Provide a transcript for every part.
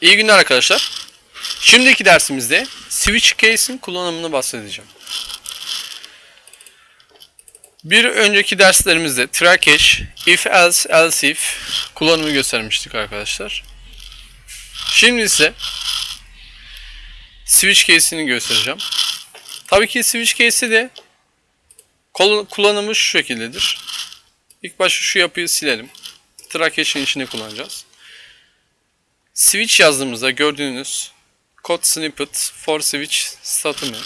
İyi günler arkadaşlar. Şimdiki dersimizde switch case'in kullanımını bahsedeceğim. Bir önceki derslerimizde catch, if else else if kullanımı göstermiştik arkadaşlar. Şimdi ise switch case'ini göstereceğim. Tabii ki switch case'i de kullanımı şu şekildedir. İlk başta şu yapıyı silelim. Try catch'in içinde kullanacağız. Switch yazdığımızda gördüğünüz code snippet for switch statümü.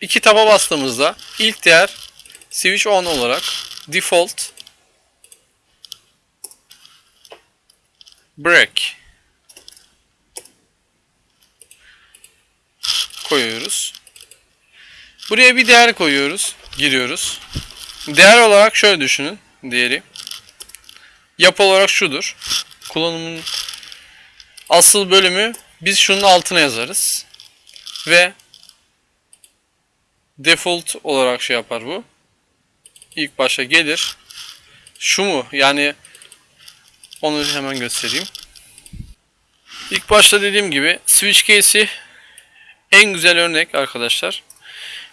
İki taba bastığımızda ilk değer switch on olarak default break koyuyoruz. Buraya bir değer koyuyoruz, giriyoruz. Değer olarak şöyle düşünün değeri. Yapı olarak şudur. Kullanımın asıl bölümü biz şunun altına yazarız. Ve default olarak şey yapar bu. İlk başa gelir. Şu mu? Yani onu hemen göstereyim. İlk başta dediğim gibi switch case'i en güzel örnek arkadaşlar.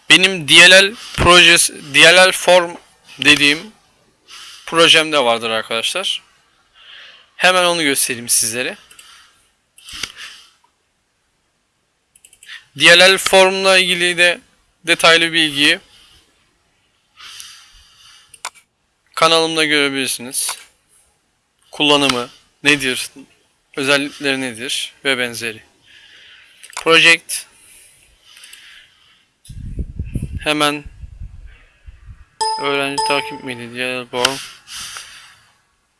Benim DLL projesi, DLL form dediğim projemde vardır arkadaşlar. Hemen onu göstereyim sizlere. DLL formla ilgili de detaylı bilgiyi kanalımda görebilirsiniz. Kullanımı nedir, özellikleri nedir ve benzeri. Project hemen öğrenci takip miydi diye form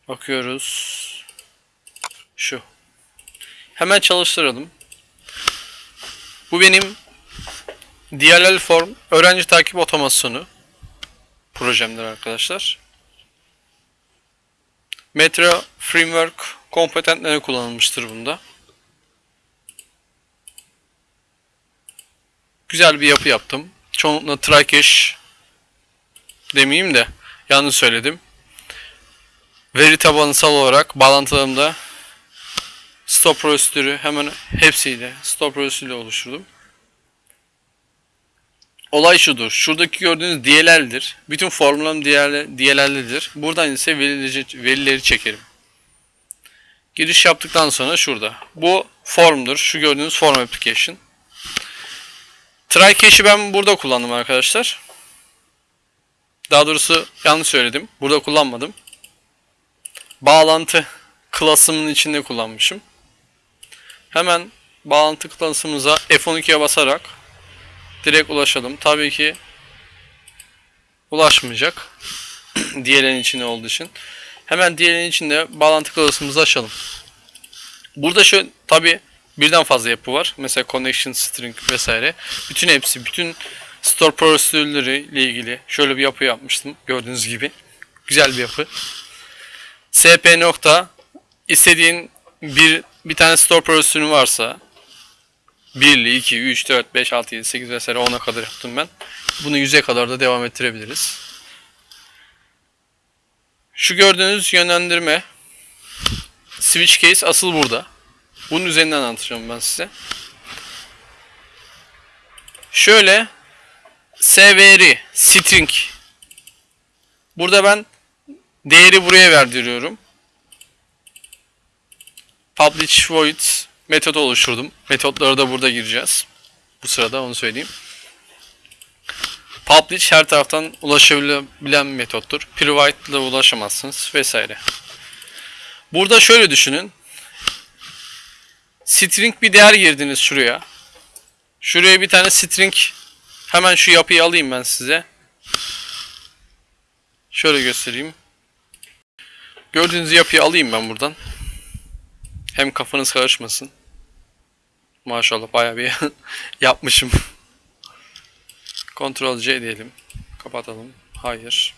bakıyoruz. Şu. Hemen çalıştıralım. Bu benim DLL form öğrenci takip otomasyonu projemdir arkadaşlar. Metro Framework kompetentleri kullanılmıştır bunda. Güzel bir yapı yaptım. Çoğunlukla cache demeyeyim de yanlış söyledim. Veri tabanısal olarak bağlantılarımda stop prosedürü hemen hepsiyle stop prosedürü oluşturdum. Olay şudur. Şuradaki gördüğünüz DLL'dir. Bütün formülüm DLL'lidir. Buradan ise verileri, verileri çekerim. Giriş yaptıktan sonra şurada. Bu formdur. Şu gördüğünüz form application. Try cache'i ben burada kullandım arkadaşlar. Daha doğrusu yanlış söyledim. Burada kullanmadım. Bağlantı klasımın içinde kullanmışım. Hemen bağlantı klasımıza F12'ye basarak direkt ulaşalım. Tabii ki ulaşmayacak. DLL'in içinde olduğu için. Hemen DLL'in içinde bağlantı klasımızı açalım. Burada şu tabii birden fazla yapı var. Mesela connection string vesaire. Bütün hepsi, bütün store prosedürleri ile ilgili şöyle bir yapı yapmıştım. Gördüğünüz gibi. Güzel bir yapı. SP nokta istediğin bir bir tane store prosedürün varsa 1'li, 2, 3, 4, 5, 6, 7, 8 vesaire 10'a kadar yaptım ben. Bunu 100'e kadar da devam ettirebiliriz. Şu gördüğünüz yönlendirme switch case asıl burada. Bunun üzerinden anlatacağım ben size. Şöyle svr string burada ben değeri buraya verdiriyorum. Publish void metodu oluşturdum. Metotlara da burada gireceğiz. Bu sırada onu söyleyeyim. Publish her taraftan ulaşabilen metottur. Private ile ulaşamazsınız vesaire. Burada şöyle düşünün. String bir değer girdiniz şuraya. Şuraya bir tane string hemen şu yapıyı alayım ben size. Şöyle göstereyim. Gördüğünüz yapıyı alayım ben buradan. Hem kafanız karışmasın. Maşallah bayağı bir yapmışım. Ctrl C diyelim. Kapatalım. Hayır.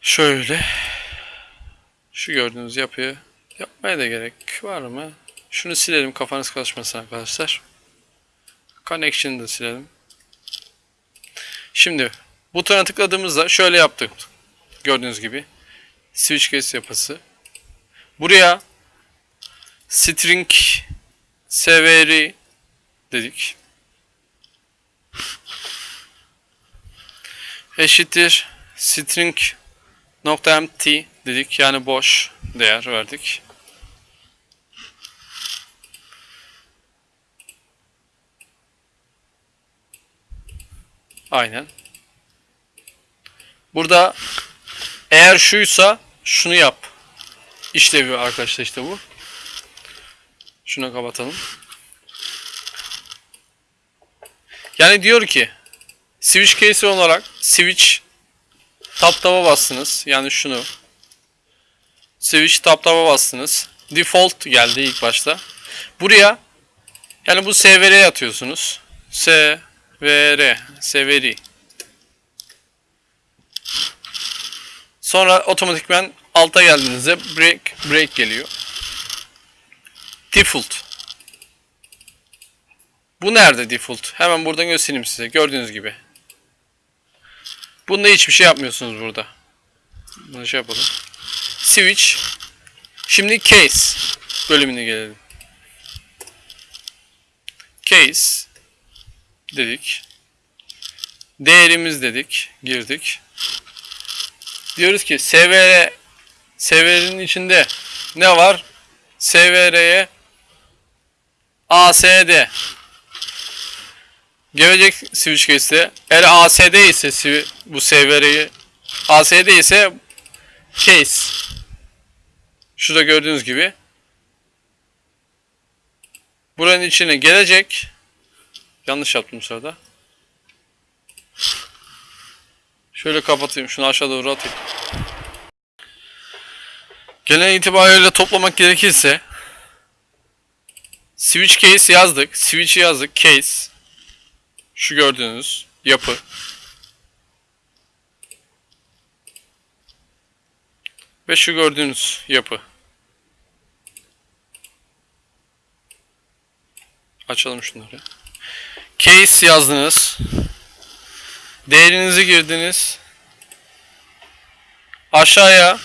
Şöyle. Şu gördüğünüz yapıyı yapmaya da gerek var mı? Şunu silelim kafanız karışmasın arkadaşlar. Connection'ı da silelim. Şimdi butona tıkladığımızda şöyle yaptık. Gördüğünüz gibi switch case yapısı. Buraya string severi dedik. Eşittir string nokta empty dedik. Yani boş değer verdik. Aynen. Burada eğer şuysa şunu yap. İşlevi arkadaşlar işte bu. Şunu kapatalım. Yani diyor ki switch case olarak switch tab tab'a bastınız. Yani şunu. Switch tab tab'a bastınız. Default geldi ilk başta. Buraya yani bu SVR'ye atıyorsunuz. SVR, SVR. Sonra otomatikman alta geldiğinizde break break geliyor. Default. Bu nerede default? Hemen buradan göstereyim size. Gördüğünüz gibi. Bunda hiçbir şey yapmıyorsunuz burada. Bunu şey yapalım. Switch. Şimdi case bölümüne gelelim. Case dedik. Değerimiz dedik. Girdik. Diyoruz ki SVR SVR'nin içinde ne var? SVR'ye ASD gelecek switch case'de eğer ASD ise bu SVR'yi ASD ise case. Şurada gördüğünüz gibi. Buranın içine gelecek. Yanlış yaptım sırada şöyle kapatayım şunu aşağı doğru atayım genel itibariyle toplamak gerekirse switch case yazdık switch'i yazdık case şu gördüğünüz yapı. Ve şu gördüğünüz yapı. Açalım şunları. Case yazdınız. Değerinizi girdiniz. Aşağıya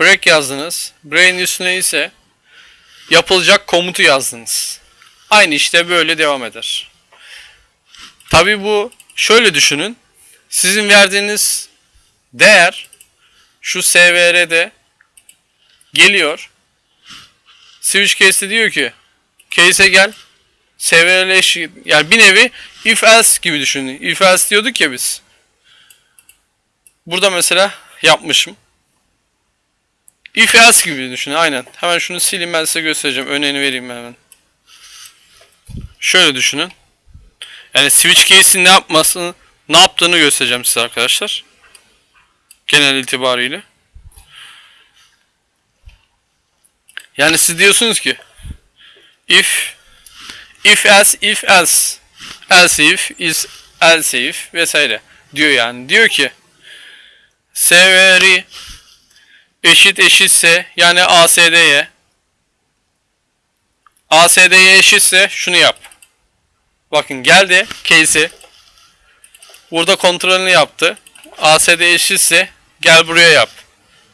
break yazdınız. Break'in üstüne ise yapılacak komutu yazdınız. Aynı işte böyle devam eder. Tabi bu şöyle düşünün. Sizin verdiğiniz değer şu SVR'de geliyor. Switch case'de diyor ki case'e gel. SVR'leş yani bir nevi if else gibi düşünün. If else diyorduk ya biz. Burada mesela yapmışım. If else gibi düşünün aynen. Hemen şunu sileyim ben size göstereceğim. Örneğini vereyim hemen. Şöyle düşünün. Yani switch case'in ne yapmasını, ne yaptığını göstereceğim size arkadaşlar. Genel itibariyle. Yani siz diyorsunuz ki if if else if else else if is else if vesaire diyor yani. Diyor ki severi eşit eşitse yani ASD'ye ASD'ye eşitse şunu yap. Bakın geldi case'i. Burada kontrolünü yaptı. ASD eşitse gel buraya yap.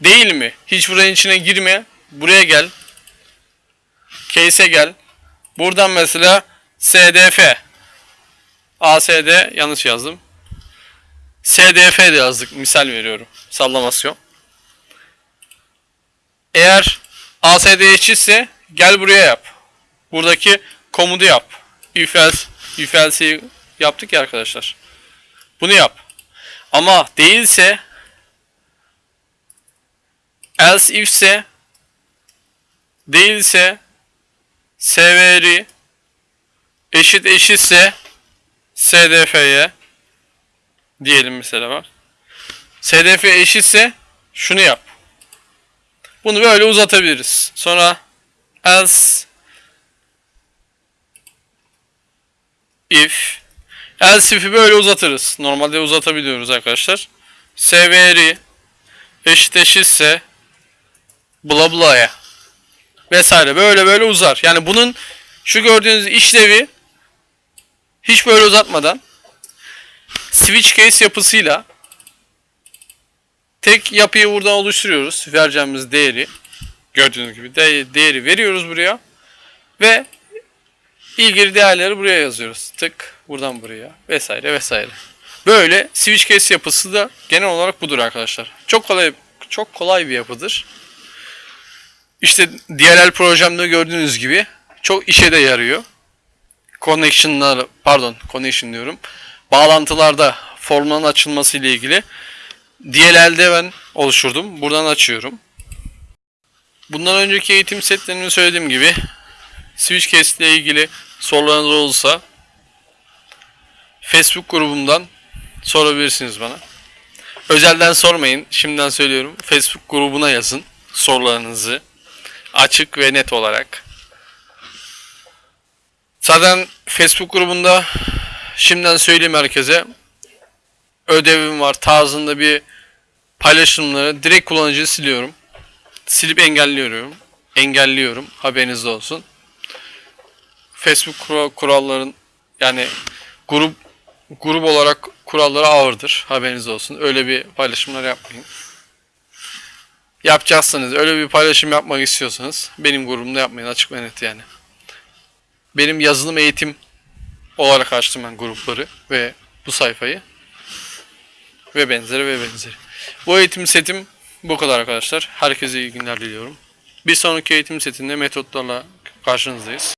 Değil mi? Hiç buranın içine girme. Buraya gel. Case'e gel. Buradan mesela SDF. ASD yanlış yazdım. SDF de yazdık. Misal veriyorum. Sallamasyon. Eğer ASD eşitse gel buraya yap. Buradaki komutu yap. If else if else'i yaptık ya arkadaşlar. Bunu yap. Ama değilse else ifse değilse severi eşit eşitse SDF'ye diyelim mesela bak. SDF eşitse şunu yap. Bunu böyle uzatabiliriz. Sonra else if else if'i böyle uzatırız. Normalde uzatabiliyoruz arkadaşlar. Severi eşit eşitse bla bla'ya vesaire böyle böyle uzar. Yani bunun şu gördüğünüz işlevi hiç böyle uzatmadan switch case yapısıyla tek yapıyı buradan oluşturuyoruz. Vereceğimiz değeri Gördüğünüz gibi de- değeri veriyoruz buraya. Ve ilgili değerleri buraya yazıyoruz. Tık buradan buraya vesaire vesaire. Böyle switch case yapısı da genel olarak budur arkadaşlar. Çok kolay çok kolay bir yapıdır. İşte DLL projemde gördüğünüz gibi çok işe de yarıyor. Connection'lar pardon connection diyorum. Bağlantılarda formların açılması ile ilgili DLL'de ben oluşturdum. Buradan açıyorum. Bundan önceki eğitim setlerinde söylediğim gibi switch case ile ilgili sorularınız olursa Facebook grubumdan sorabilirsiniz bana. Özelden sormayın. Şimdiden söylüyorum. Facebook grubuna yazın sorularınızı. Açık ve net olarak. Zaten Facebook grubunda şimdiden söyleyeyim herkese ödevim var tarzında bir paylaşımları direkt kullanıcıyı siliyorum. Silip engelliyorum. Engelliyorum. Haberiniz olsun. Facebook kura- kuralların yani grup grup olarak kuralları ağırdır. Haberiniz olsun. Öyle bir paylaşımlar yapmayın. Yapacaksanız, öyle bir paylaşım yapmak istiyorsanız benim grubumda yapmayın açık ve net yani. Benim yazılım eğitim olarak açtım ben grupları ve bu sayfayı ve benzeri ve benzeri. Bu eğitim setim bu kadar arkadaşlar. Herkese iyi günler diliyorum. Bir sonraki eğitim setinde metotlarla karşınızdayız.